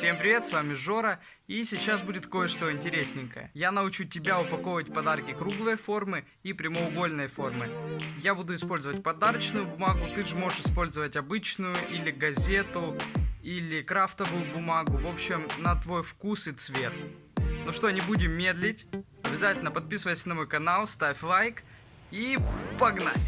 Всем привет, с вами Жора, и сейчас будет кое-что интересненькое. Я научу тебя упаковывать подарки круглой формы и прямоугольной формы. Я буду использовать подарочную бумагу, ты же можешь использовать обычную, или газету, или крафтовую бумагу, в общем, на твой вкус и цвет. Ну что, не будем медлить, обязательно подписывайся на мой канал, ставь лайк, и погнали!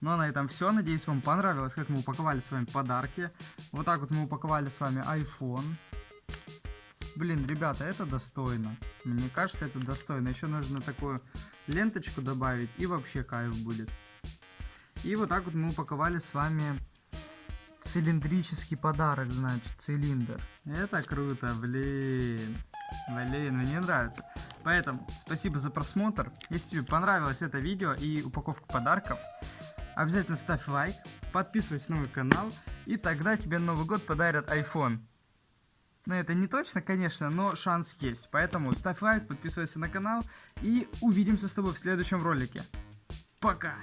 Ну а на этом все. Надеюсь, вам понравилось, как мы упаковали с вами подарки. Вот так вот мы упаковали с вами iPhone. Блин, ребята, это достойно. Мне кажется, это достойно. Еще нужно такую ленточку добавить, и вообще кайф будет. И вот так вот мы упаковали с вами цилиндрический подарок, значит, цилиндр. Это круто, блин. Блин, мне нравится. Поэтому спасибо за просмотр. Если тебе понравилось это видео и упаковка подарков, Обязательно ставь лайк, подписывайся на мой канал, и тогда тебе Новый год подарят iPhone. Но это не точно, конечно, но шанс есть. Поэтому ставь лайк, подписывайся на канал, и увидимся с тобой в следующем ролике. Пока!